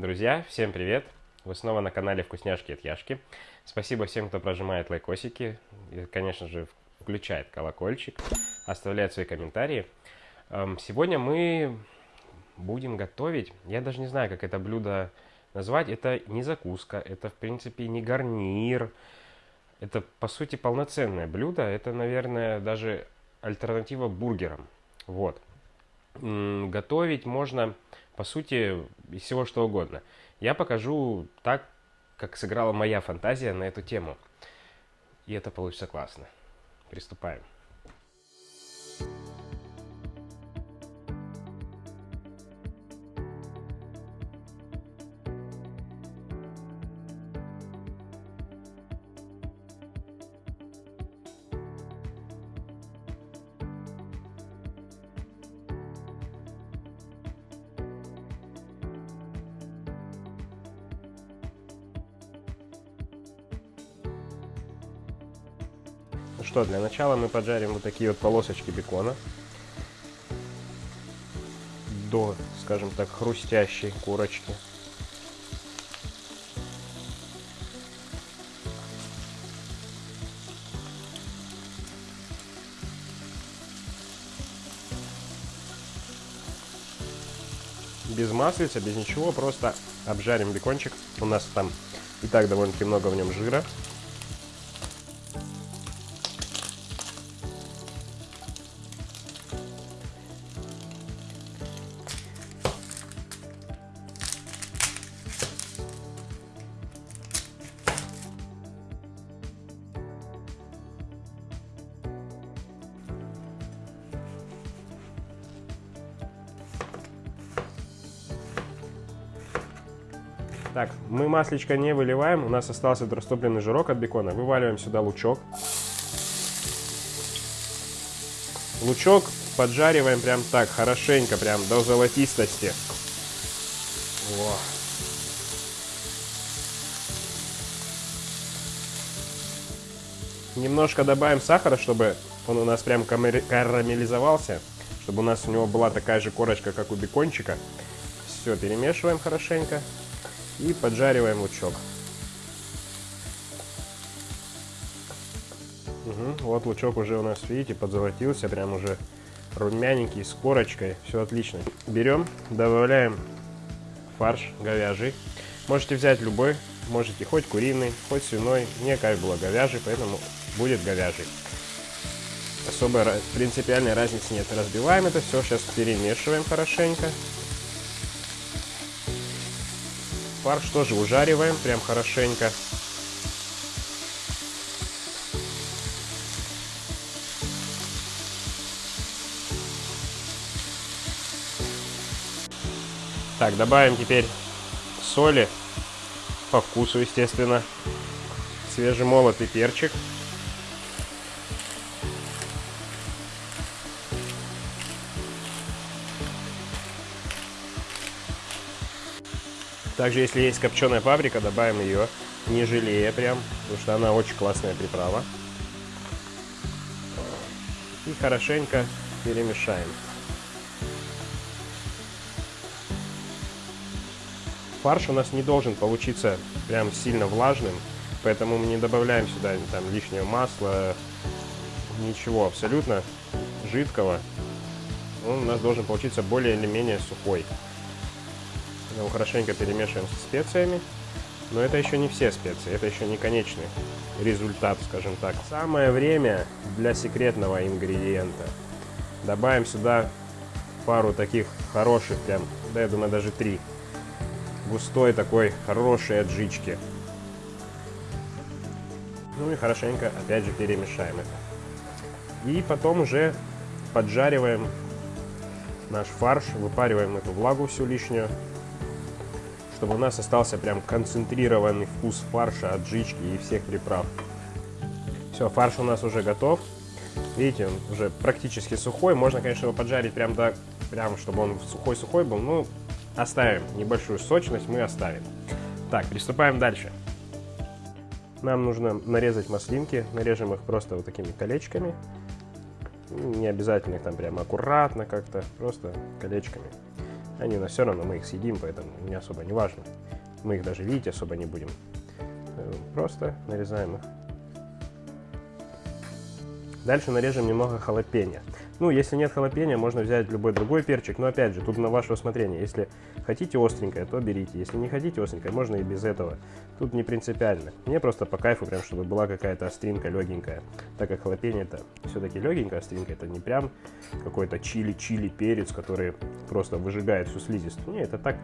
Друзья, всем привет! Вы снова на канале Вкусняшки от Яшки. Спасибо всем, кто прожимает лайкосики и, конечно же, включает колокольчик, оставляет свои комментарии. Эм, сегодня мы будем готовить, я даже не знаю, как это блюдо назвать. Это не закуска, это, в принципе, не гарнир. Это, по сути, полноценное блюдо. Это, наверное, даже альтернатива бургерам. Вот. Готовить можно по сути, из всего что угодно. Я покажу так, как сыграла моя фантазия на эту тему. И это получится классно. Приступаем. Ну что, для начала мы поджарим вот такие вот полосочки бекона до, скажем так, хрустящей курочки. без маслица, без ничего, просто обжарим бекончик. У нас там и так довольно-таки много в нем жира. Так, мы маслечко не выливаем, у нас остался растопленный жирок от бекона. Вываливаем сюда лучок. Лучок поджариваем прям так, хорошенько, прям до золотистости. Во. Немножко добавим сахара, чтобы он у нас прям карамелизовался, чтобы у нас у него была такая же корочка, как у бекончика. Все, перемешиваем хорошенько. И поджариваем лучок. Угу, вот лучок уже у нас, видите, подзолотился, прям уже румяненький, с корочкой, все отлично. Берем, добавляем фарш говяжий. Можете взять любой, можете хоть куриный, хоть свиной. Мне как было говяжий, поэтому будет говяжий. Особой принципиальной разницы нет. Разбиваем это все, сейчас перемешиваем хорошенько. Фарш тоже ужариваем прям хорошенько. Так, добавим теперь соли по вкусу, естественно. Свежемолотый перчик. Также, если есть копченая паприка, добавим ее, не жалея прям, потому что она очень классная приправа. И хорошенько перемешаем. Фарш у нас не должен получиться прям сильно влажным, поэтому мы не добавляем сюда там лишнего масла, ничего абсолютно жидкого. Он у нас должен получиться более или менее сухой. Его хорошенько перемешиваем со специями. Но это еще не все специи, это еще не конечный результат, скажем так. Самое время для секретного ингредиента. Добавим сюда пару таких хороших, прям, да я думаю даже три, густой такой хорошей аджички. Ну и хорошенько опять же перемешаем это. И потом уже поджариваем наш фарш, выпариваем эту влагу всю лишнюю чтобы у нас остался прям концентрированный вкус фарша, аджички и всех приправ. Все, фарш у нас уже готов. Видите, он уже практически сухой. Можно, конечно, его поджарить прям до, прям, чтобы он сухой-сухой был. Ну, оставим небольшую сочность, мы оставим. Так, приступаем дальше. Нам нужно нарезать маслинки. Нарежем их просто вот такими колечками. Не обязательно их там прям аккуратно как-то, просто колечками. Они у нас все равно, мы их съедим, поэтому не особо не важно. Мы их даже видеть особо не будем. Э, просто нарезаем их. Дальше нарежем немного халапеньо. Ну, если нет халапеньо, можно взять любой другой перчик, но опять же, тут на ваше усмотрение. Если хотите остренькое, то берите. Если не хотите остренькое, можно и без этого. Тут не принципиально. Мне просто по кайфу, прям, чтобы была какая-то остринка легенькая. Так как халапеньо это все-таки легенькая остринка, это не прям какой-то чили-чили перец, который просто выжигает всю слизистую. Не, это так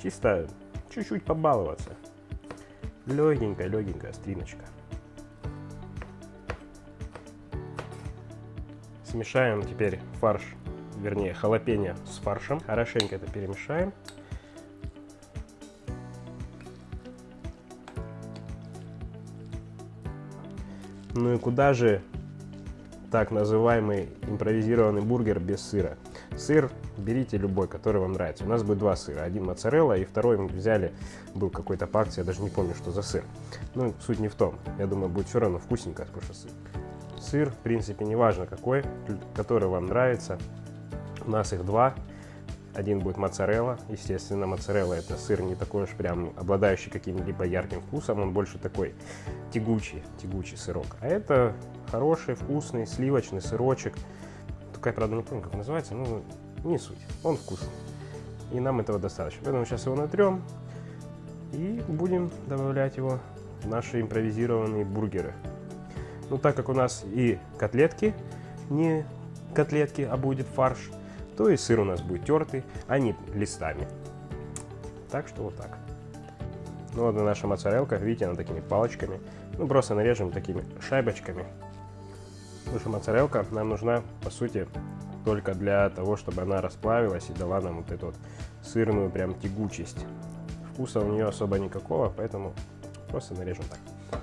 чисто чуть-чуть побаловаться. Легенькая, легенькая остриночка. Смешаем теперь фарш, вернее халапеньо с фаршем. Хорошенько это перемешаем. Ну и куда же так называемый импровизированный бургер без сыра? Сыр берите любой, который вам нравится. У нас будет два сыра. Один моцарелла и второй мы взяли, был какой-то по акции, я даже не помню, что за сыр. Ну, суть не в том. Я думаю, будет все равно вкусненько, потому что сыр сыр, в принципе, неважно какой, который вам нравится. У нас их два. Один будет моцарелла. Естественно, моцарелла это сыр не такой уж прям обладающий каким-либо ярким вкусом. Он больше такой тягучий, тягучий сырок. А это хороший, вкусный, сливочный сырочек. Только я, правда, не помню, как называется. Ну, не суть. Он вкусный. И нам этого достаточно. Поэтому сейчас его натрем. И будем добавлять его в наши импровизированные бургеры. Ну, так как у нас и котлетки, не котлетки, а будет фарш, то и сыр у нас будет тертый, а не листами. Так что вот так. Ну вот наша моцарелка, видите, она такими палочками. Ну, просто нарежем такими шайбочками. Потому что моцарелка нам нужна, по сути, только для того, чтобы она расплавилась и дала нам вот эту вот сырную прям тягучесть. Вкуса у нее особо никакого, поэтому просто нарежем так.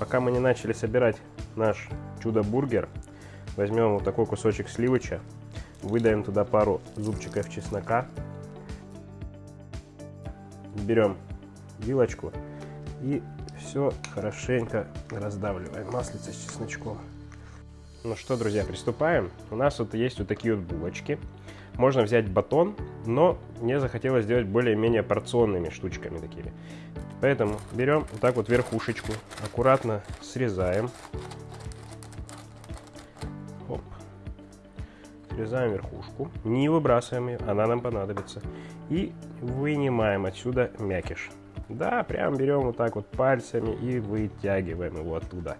Пока мы не начали собирать наш чудо-бургер, возьмем вот такой кусочек сливоча, выдаем туда пару зубчиков чеснока, берем вилочку и все хорошенько раздавливаем маслица с чесночком. Ну что, друзья, приступаем. У нас вот есть вот такие вот булочки. Можно взять батон, но мне захотелось сделать более-менее порционными штучками такими. Поэтому берем вот так вот верхушечку, аккуратно срезаем. Оп. Срезаем верхушку, не выбрасываем ее, она нам понадобится. И вынимаем отсюда мякиш. Да, прям берем вот так вот пальцами и вытягиваем его оттуда.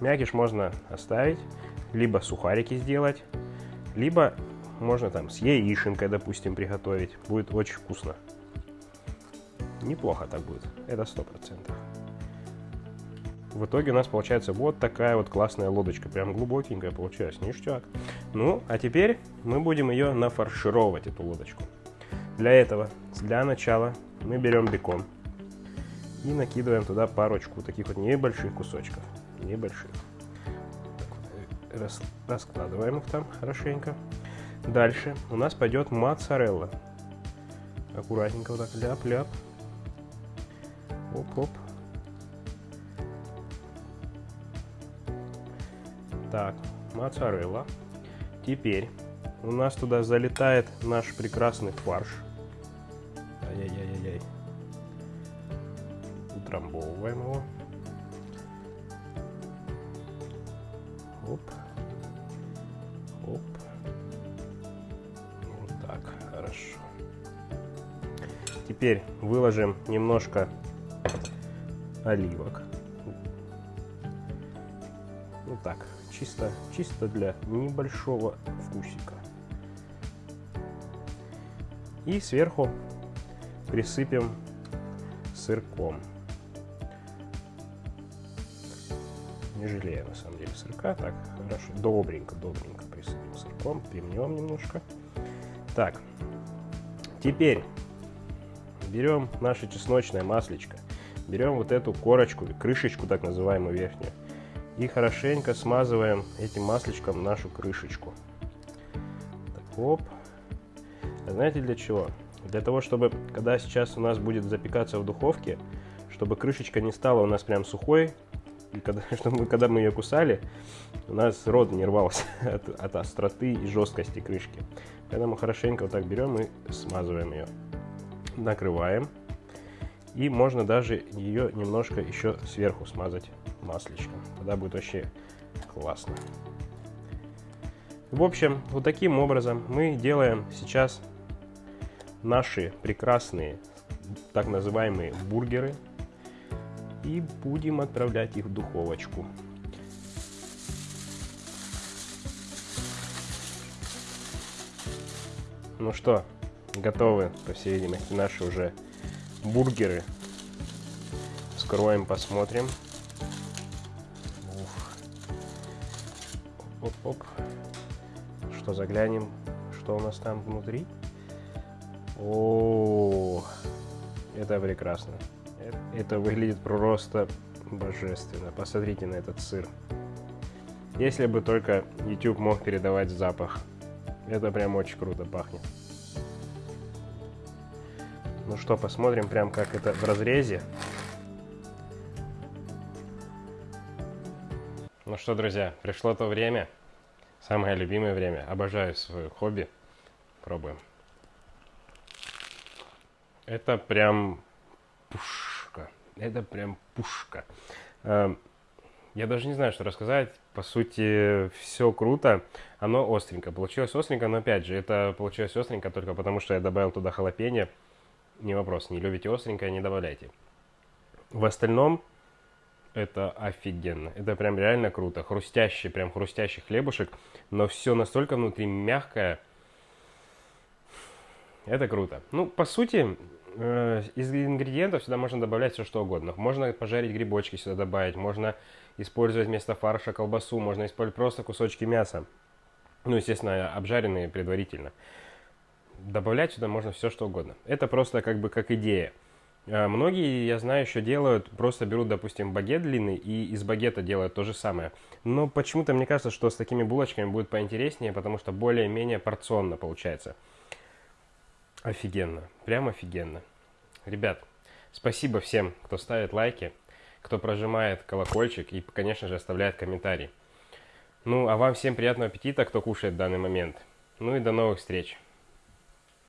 Мякиш можно оставить, либо сухарики сделать, либо можно там с яишенкой, допустим, приготовить. Будет очень вкусно. Неплохо так будет, это сто процентов. В итоге у нас получается вот такая вот классная лодочка, прям глубокенькая получилась, ништяк. Ну, а теперь мы будем ее нафаршировать, эту лодочку. Для этого, для начала, мы берем бекон и накидываем туда парочку таких вот небольших кусочков, небольших. Рас, раскладываем их там хорошенько. Дальше у нас пойдет моцарелла. Аккуратненько вот так ляп-ляп. Оп-оп. Так, моцарелла. Теперь у нас туда залетает наш прекрасный фарш. Ай-яй-яй-яй. Утрамбовываем его. Хорошо. Теперь выложим немножко оливок. Ну так, чисто, чисто для небольшого вкусика. И сверху присыпем сырком. Не жалею на самом деле сырка. Так, хорошо, добренько, добренько присыпем сырком. Примнем немножко. Так, теперь берем наше чесночное маслечко берем вот эту корочку, крышечку так называемую верхнюю, и хорошенько смазываем этим масличком нашу крышечку. Так, оп. А знаете для чего? Для того, чтобы, когда сейчас у нас будет запекаться в духовке, чтобы крышечка не стала у нас прям сухой, И когда, чтобы, когда мы ее кусали, у нас рот не рвался от, от остроты и жесткости крышки. Поэтому хорошенько вот так берем и смазываем ее. Накрываем. И можно даже ее немножко еще сверху смазать масличком. Тогда будет вообще классно. В общем, вот таким образом мы делаем сейчас наши прекрасные так называемые бургеры и будем отправлять их в духовочку. Ну что, готовы, по всей видимости, наши уже бургеры. Скроем, посмотрим. Оп-оп. Что, заглянем, что у нас там внутри? О, это прекрасно. Это выглядит просто божественно. Посмотрите на этот сыр. Если бы только YouTube мог передавать запах. Это прям очень круто пахнет. Ну что, посмотрим прям как это в разрезе. Ну что, друзья, пришло то время. Самое любимое время. Обожаю свое хобби. Пробуем. Это прям. Это прям пушка. Эм, я даже не знаю, что рассказать. По сути, все круто. Оно остренько. Получилось остренько, но опять же, это получилось остренько только потому, что я добавил туда халапеньо. Не вопрос, не любите остренькое, не добавляйте. В остальном, это офигенно. Это прям реально круто. Хрустящий, прям хрустящий хлебушек. Но все настолько внутри мягкое. Это круто. Ну, по сути, из ингредиентов сюда можно добавлять все что угодно. Можно пожарить грибочки сюда добавить, можно использовать вместо фарша колбасу, можно использовать просто кусочки мяса. Ну, естественно, обжаренные предварительно. Добавлять сюда можно все что угодно. Это просто как бы как идея. Э, многие, я знаю, еще делают, просто берут, допустим, багет длинный и из багета делают то же самое. Но почему-то мне кажется, что с такими булочками будет поинтереснее, потому что более-менее порционно получается. Офигенно. Прям офигенно. Ребят, спасибо всем, кто ставит лайки, кто прожимает колокольчик и, конечно же, оставляет комментарий. Ну, а вам всем приятного аппетита, кто кушает в данный момент. Ну и до новых встреч.